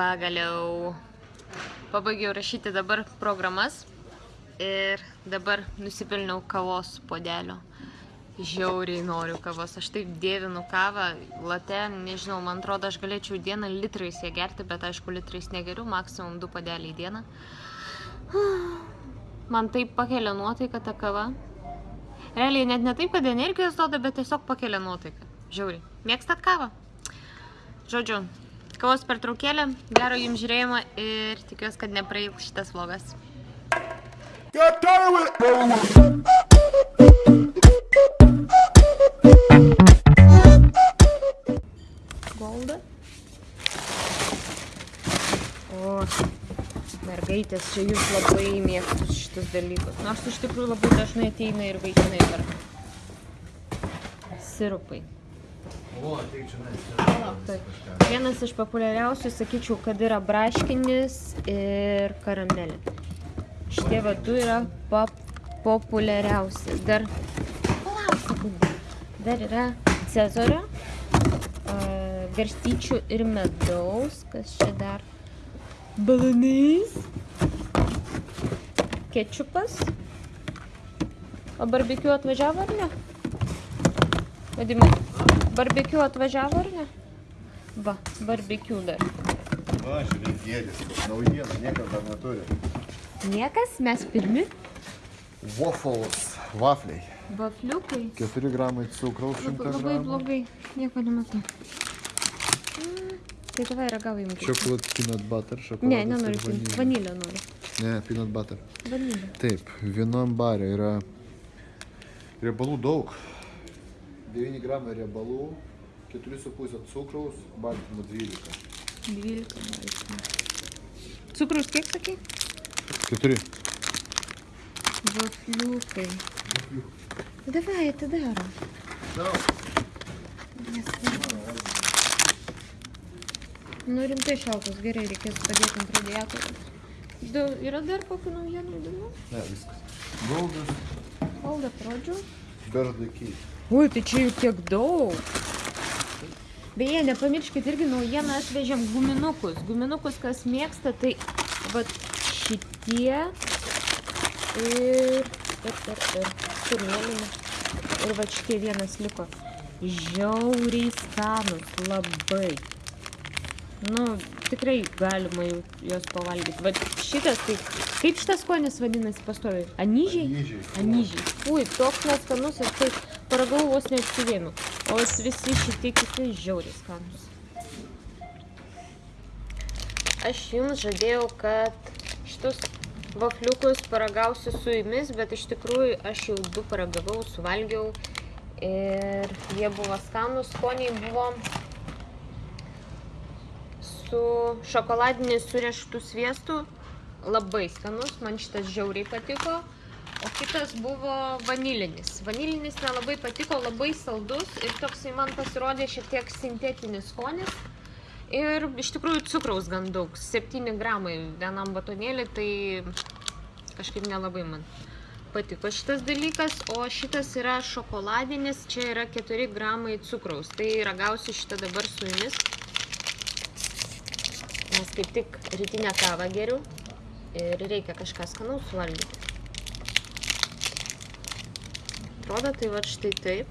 Pagaliau pabaigiau rašyti dabar programas ir dabar nusipelniau kavos podelio. Žiauriai noriu kavos, aš taip dievinu kavą, late, nežinau, man atrodo, aš galėčiau dieną litrais ją gerti, bet aišku, litrais negeriu, maksimum du padeliai į dieną. Man taip pakelia nuotaiką ta kava. Realiai net ne taip, kad energijos duoda, bet tiesiog pakelia nuotaiką. Žiauriai. Mėgstat kavą? Žodžiu, kavos pertraukėlė, gero jums žiūrėjimo ir tikiuosi, kad neprailgs šitas vlogas. Got done with it. Golda. O, mergaitės, čia jūs labai mėgstus šitus dalykus. Nors iš tikrųjų labai dažnai ateina ir vaikinai perka. Sirupai. O, ateik čia nes. Taip. Vienas iš populiariausių, sakyčiau, kad yra braškinis ir karamelė. Šitie va du yra pop populiariausi. Dar, palauk sekundę. Dar yra cezario, a, garstyčių ir medaus. Kas čia dar? Balanais. Kečupas. O barbekiu atvažiavo ar ne? Vadimai, barbekiu atvažiavo ar ne? Va, barbekiu dar. Va, žiūrėk, gėdės. Naujiena, niekas dar neturi. Niekas, mes pirmi. Waffles, vafliai. Vafliukai. 4 gramai cukraus, 100 Labai, labai gramų. blogai. Nieko nematau. Mm, Tai tavai ragauju jums. Chocolate peanut butter, šokoladas. Ne, nenoriu. vanilė. Vanilę noriu. Ne, peanut butter. Vanilę. Taip, vienam bare yra riebalų daug. 9 gramai riebalų, 4,5 cukraus, baltymų 12. 12 baltymų. Cukrus kiek sakai? 4. Vafliukai. Davai, atidarom. Nu rimtai šaltas, gerai, reikės padėti ant radiatoriaus. Du, yra dar kokių naujienų įdomių? Ne, viskas. Goldas, Hold the pradžių. Ui, tai čia jau tiek daug. Beje, nepamirškit irgi naujieną atvežėm guminukus. Guminukus, kas mėgsta, tai va šitie ir, ir, ir, ir, kur mėlyni. Ir va šitie vienas liko. Žiauriai skanus, labai. Nu, tikrai galima juos pavalgyti. Va šitas, tai kaip šitas skonis vadinasi pastoviai? Anyžiai? Anyžiai. Anyžiai. Ui, toks neskanus ir tai paragau vos neatsivėmiau. O visi šitie kiti žiauriai skanus. Aš jums žadėjau, kad šitus vafliukus paragausiu su jumis, bet iš tikrųjų aš jau du paragavau, suvalgiau ir jie buvo skanus, skoniai buvo su šokoladiniu surieštų sviestu, labai skanus, man šitas žiauriai patiko. O kitas buvo vanilinis. Vanilinis nelabai patiko, labai saldus ir toksai man pasirodė šiek tiek sintetinis skonis. Ir iš tikrųjų cukraus gan daug, 7 gramai vienam batonėlį, tai kažkaip nelabai man patiko šitas dalykas. O šitas yra šokoladinis, čia yra 4 gramai cukraus. Tai ragausiu šitą dabar su jumis. Nes kaip tik rytinę kavą geriu ir reikia kažką skanaus suvalgyti. Atrodo, tai va štai taip.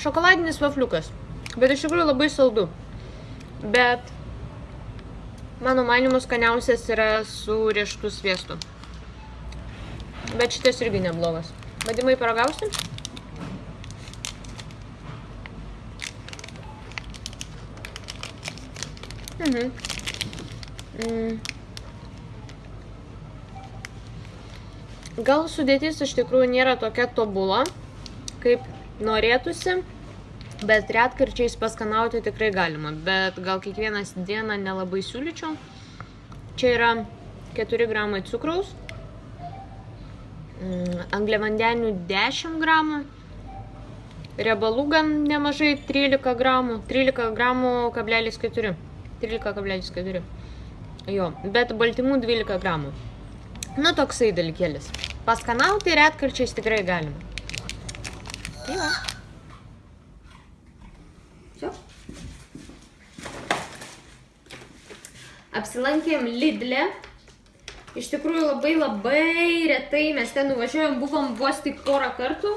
Šokoladinis vafliukas, bet iš tikrųjų labai saldu. Bet mano manimu skaniausias yra su riešutų sviestu. Bet šitas irgi neblogas. Vadimai paragausi? Mhm. Mm. Gal sudėtis iš tikrųjų nėra tokia tobula, kaip norėtųsi, bet retkarčiais paskanauti tikrai galima, bet gal kiekvienas dieną nelabai siūlyčiau. Čia yra 4 gramai cukraus, mm, angliavandenių 10 gramų, riebalų gan nemažai 13 gramų, 13 gramų kablelis 4, 13,4. Jo, bet baltymų 12 gramų. Nu, toksai dalykėlis. Paskanauti retkarčiais tikrai galima. Tai va. Все. Apsilankėm Lidle. Iš tikrųjų labai labai retai mes ten nuvažiuojam, buvom vos tik porą kartų.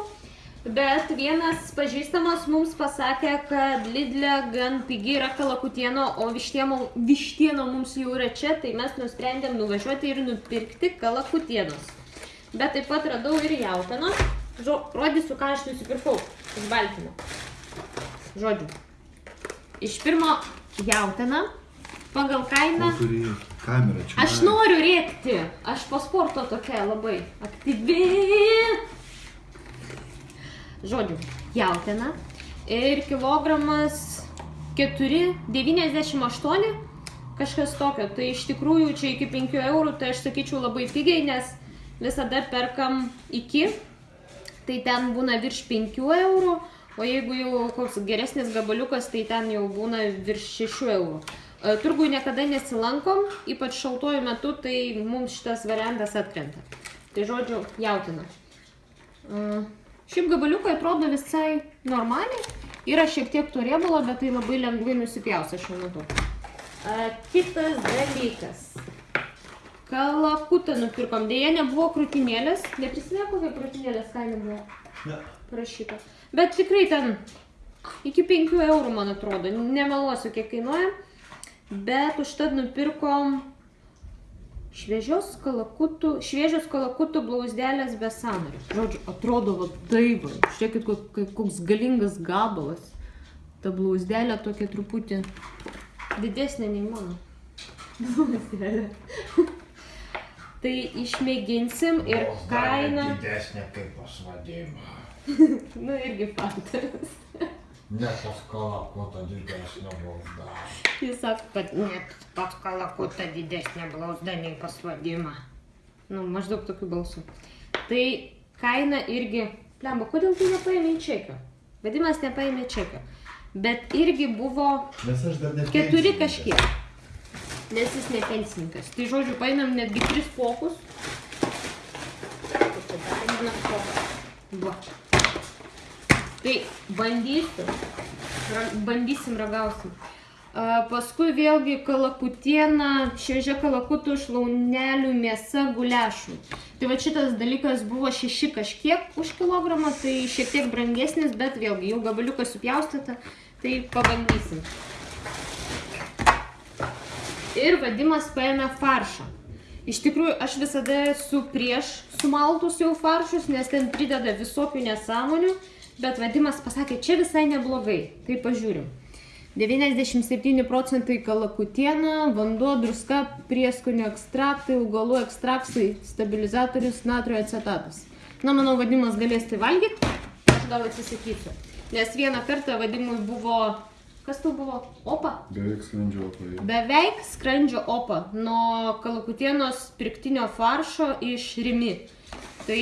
Bet vienas pažįstamas mums pasakė, kad Lidle gan pigi yra kalakutieno, o vištieno, vištieno mums jau yra čia, tai mes nusprendėm nuvažiuoti ir nupirkti kalakutienos. Bet taip pat radau ir jautienos. Rodysiu, ką aš nusipirkau iš Baltimo. Žodžiu. Iš pirmo jautieną pagal kainą. Turi kamerą čia. Aš noriu rėkti. Aš po sporto tokia labai aktyvi. Žodžiu, jautiena. Ir kilogramas 4,98. Kažkas tokio. Tai iš tikrųjų čia iki 5 eurų, tai aš sakyčiau labai pigiai, nes visada perkam iki. Tai ten būna virš 5 eurų. O jeigu jau koks geresnis gabaliukas, tai ten jau būna virš 6 eurų. E, Turgui niekada nesilankom, ypač šaltuoju metu, tai mums šitas variantas atkrenta. Tai žodžiu, jautina. Uh, šiaip gabaliukai atrodo visai normaliai. Yra šiek tiek to riebalo, bet tai labai lengvai nusipjausia šiuo metu. Uh, kitas dalykas. Kalakutą nupirkom. Dėja, nebuvo krūtinėlės. Neprisimė, kokia krūtinėlės kaina buvo Ne. parašyta. Bet tikrai ten iki 5 eurų, man atrodo. Nemeluosiu, kiek kainuoja. Bet užtat nupirkom šviežios kalakutų, šviežios kalakutų blauzdelės be sąnario. Žodžiu, atrodo va taip, žiūrėkit, kok- koks galingas gabalas. Ta blauzdelė tokia truputį didesnė nei mano. Blauzdelė. Tai išmėginsim ir kaina, Didesnė kaip pasvadima. nu irgi faktas. Ne pas kalakutą didesnė blauzda. Jis sako, kad net pat kalakuta didesnė blauzda nei pasvadima. Nu, maždaug tokiu balsu. Tai kaina irgi... Lemba, kodėl tu nepaėmė čekio? Vadimas nepaėmė čekio. Bet irgi buvo Nes aš dar ne. keturi kažkiek. Nes jis ne pensininkas. Tai žodžiu, paėmėm netgi tris pokus. Va. Tai bandysiu. Bandysim, ragausim. Paskui vėlgi kalakutiena, šviežia kalakutų šlaunelių mėsa guliašų. Tai va šitas dalykas buvo šeši kažkiek už kilogramą, tai šiek tiek brangesnis, bet vėlgi jau gabaliukas supjaustyta, tai pabandysim. Ir vadimas paėmė faršą. Iš tikrųjų, aš visada esu prieš sumaltus jau faršus, nes ten prideda visokių nesąmonių, bet vadimas pasakė, čia visai neblogai. Tai pažiūrim. 97 procentai kalakutiena, vanduo, druska, prieskonio ekstraktai, augalų ekstraktai, stabilizatorius, natrio acetatas. Na, manau, vadimas galės tai valgyti, aš gal atsisakysiu. Nes vieną kartą vadimui buvo, kas tai buvo, opa? Beveik skrandžio paėjau. Beveik skrandžio opa nuo kalakutienos pirktinio faršo iš Rimi. Tai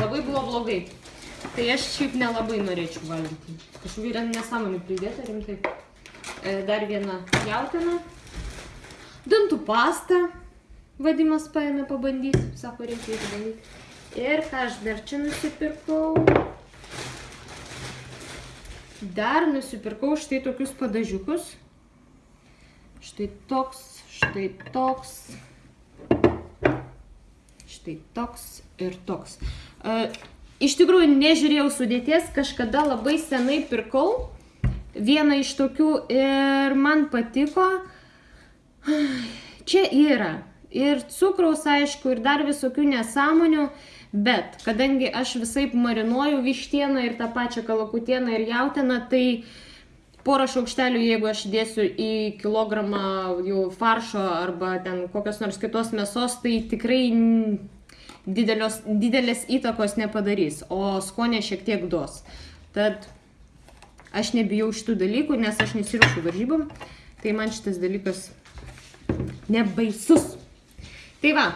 labai buvo blogai. Tai aš šiaip nelabai norėčiau valgyti. Kažkokių ten nesąmonių pridėta rimtai. E, Dar viena jautina. Dantų pasta. Vadimas paėmė pabandyti. Sako, reikia išbandyti. Ir ką aš dar čia nusipirkau. Dar nusipirkau štai tokius padažiukus. Štai toks, štai toks. Štai toks ir toks. E, iš tikrųjų, nežiūrėjau sudėties, kažkada labai senai pirkau vieną iš tokių ir man patiko. Čia yra ir cukraus, aišku, ir dar visokių nesąmonių, bet kadangi aš visai marinuoju vištieną ir tą pačią kalakutieną ir jautieną, tai porą šaukštelių, jeigu aš dėsiu į kilogramą jau faršo arba ten kokios nors kitos mėsos, tai tikrai didelios, didelės įtakos nepadarys, o skonė šiek tiek duos. Tad aš nebijau šitų dalykų, nes aš nesiruošiu varžybom, tai man šitas dalykas nebaisus. Tai va,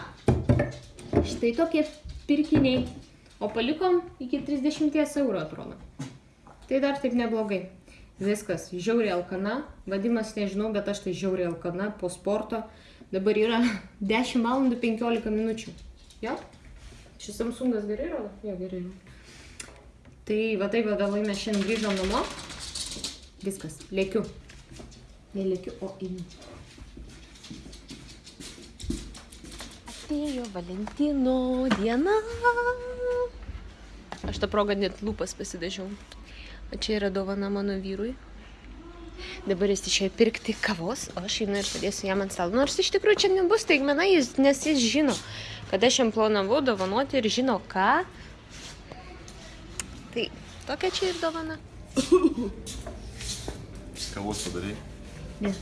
štai tokie pirkiniai. O palikom iki 30 eurų atrodo. Tai dar taip neblogai. Viskas, žiauriai alkana. Vadimas nežinau, bet aš tai žiauriai alkana po sporto. Dabar yra 10 valandų 15 minučių. Jo? Šis Samsungas gerai rodo? Jo, gerai. Tai va taip, vėlai mes šiandien grįžom namo. Viskas, lėkiu. Nelėkiu, o einu. Atėjo Valentino diena. Aš tą progą net lūpas pasidažiau. O čia yra dovana mano vyrui. Dabar jis išėjo pirkti kavos, o aš einu ir padėsiu jam ant stalo. Nors iš tikrųjų čia nebus taigmena, jis, nes jis žino, kad aš jam planavau dovanoti ir žino ką. Tai tokia čia ir dovana. Kavos padarai. Ne.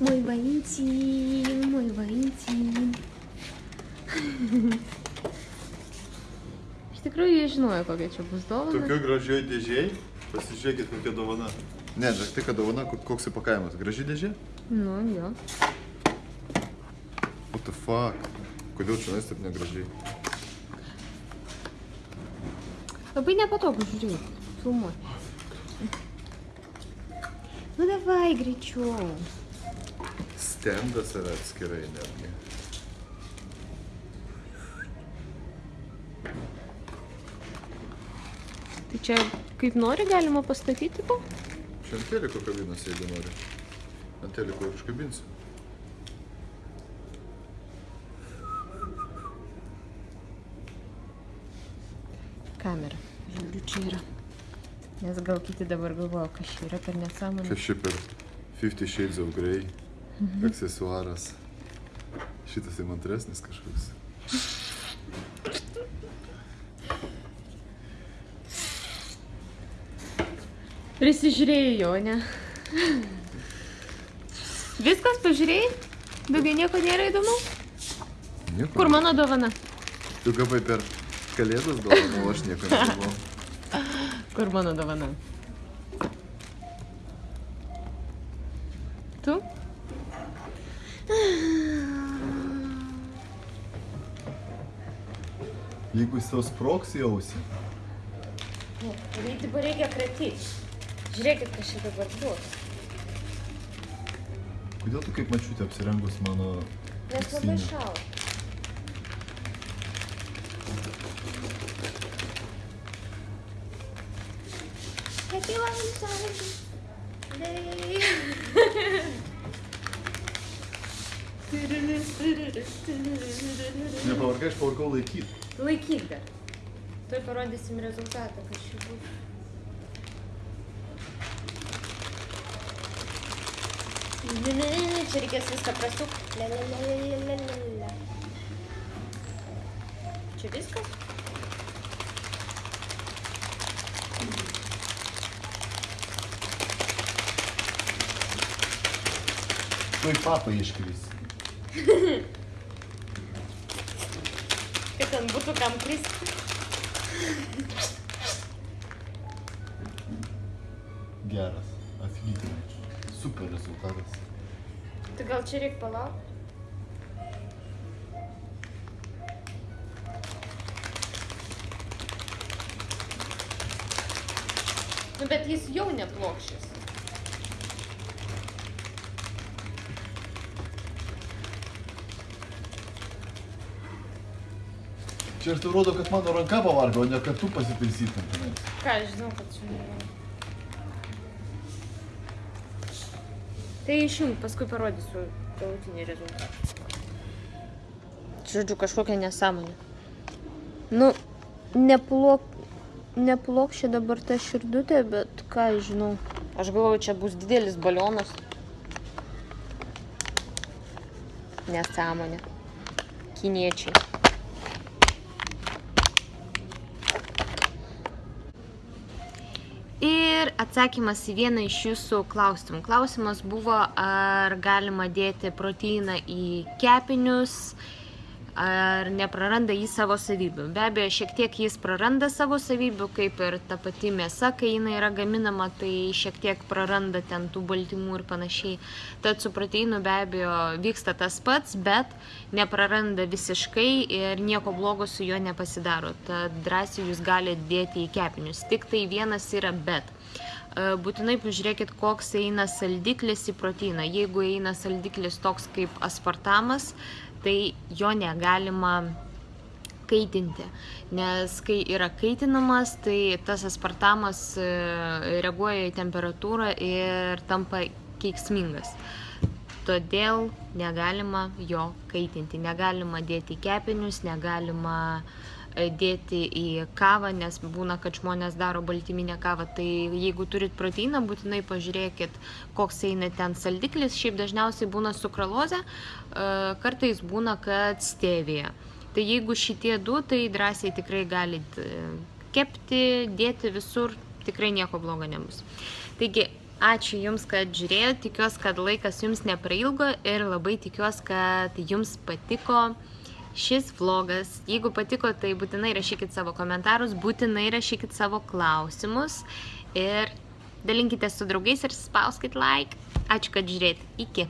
Moj Valentin, moj Valentin. Iš tikrųjų, jie žinojo, kokia čia bus dovana. Tokioj gražioj dėžiai. Pasižiūrėkit, kokia dovana. Ne, žinok, tai kad dovana, ko- koks įpakavimas. Graži dėžė? Nu, jo. What the fuck? Kodėl čia taip negražiai? Labai nepatogu žiūrėti. Filmuoti. Nu, davai greičiau. Stendas yra atskirai netgi. Tai čia kaip nori galima pastatyti po? Čia ant teliko kabinas, jeigu nori. Ant teliko ir iškabinsiu. Kamera. Žiūriu, čia yra. Nes gal kiti dabar galvoja, kas čia yra per nesąmonę. Kas čia per Fifty Shades of Grey aksesuaras. Šitas įmantresnis kažkoks. Prisižiūrėjau, ne? Viskas, pažiūrėjai? Daugiau nieko nėra įdomu? Nieko. Kur mano dovana? Tu gavai per kalėdas dovaną, o aš nieko negavau. Kur mano dovana? Jeigu jis tau sproks į ausį, Reikia, reikia kratyti. Žiūrėkit, kas čia dabar bus. kodėl tu kaip mačiutė apsirengus mano... Nes labai šalta. Happy Valentine's Day. Nepavargai, aš pavargau laikyti. Laikyk dar. Tuoj parodysim rezultatą, kas čia bus. Čia reikės viską prasukti. Le, le, le, le, le, le, le, le. Čia viskas? Tuoj papą iškris. Ten būtų kam kristi. Geras. Atlyginai. Super rezultatas. Tai gal čia reikia palaukti? Nu, bet jis jau neplokščias. Čia ir tai rodo, kad mano ranka pavargo, o ne kad tu pasitaisytum tenai. Ką, aš žinau, kad čia nėra. Tai išjung, paskui parodysiu galutinį rezultatą. Žodžiu, kažkokia nesąmonė. Nu, neplok, neplokščia dabar ta širdutė, bet ką aš žinau. Aš galvoju, čia bus didelis balionas. Nesąmonė. Kiniečiai. Ir atsakymas į vieną iš jūsų klausimų. Klausimas buvo, ar galima dėti proteiną į kepinius, ar nepraranda jis savo savybių. Be abejo, šiek tiek jis praranda savo savybių, kaip ir ta pati mėsa, kai jinai yra gaminama, tai šiek tiek praranda ten tų baltymų ir panašiai. Tad su proteinu be abejo vyksta tas pats, bet nepraranda visiškai ir nieko blogo su juo nepasidaro. Tad drąsiai jūs galite dėti į kepinius. Tik tai vienas yra bet. E, Būtinai pažiūrėkit, koks eina saldiklis į proteiną. Jeigu eina saldiklis toks kaip aspartamas, tai jo negalima kaitinti, nes kai yra kaitinamas, tai tas aspartamas e, reaguoja į temperatūrą ir tampa keiksmingas. Todėl negalima jo kaitinti, negalima dėti kepinius, negalima e, dėti į kavą, nes būna, kad žmonės daro baltyminę kavą. Tai jeigu turit proteiną, būtinai pažiūrėkit, koks eina ten saldiklis. Šiaip dažniausiai būna sukralozė, e, kartais būna, kad stevija. Tai jeigu šitie du, tai drąsiai tikrai galit e, kepti, dėti visur, tikrai nieko blogo nebus. Taigi, ačiū Jums, kad žiūrėjote, tikiuosi, kad laikas Jums neprailgo ir labai tikiuosi, kad Jums patiko šis vlogas. Jeigu patiko, tai būtinai rašykit savo komentarus, būtinai rašykit savo klausimus ir dalinkite su draugais ir spauskit like. Ačiū, kad žiūrėt. Iki.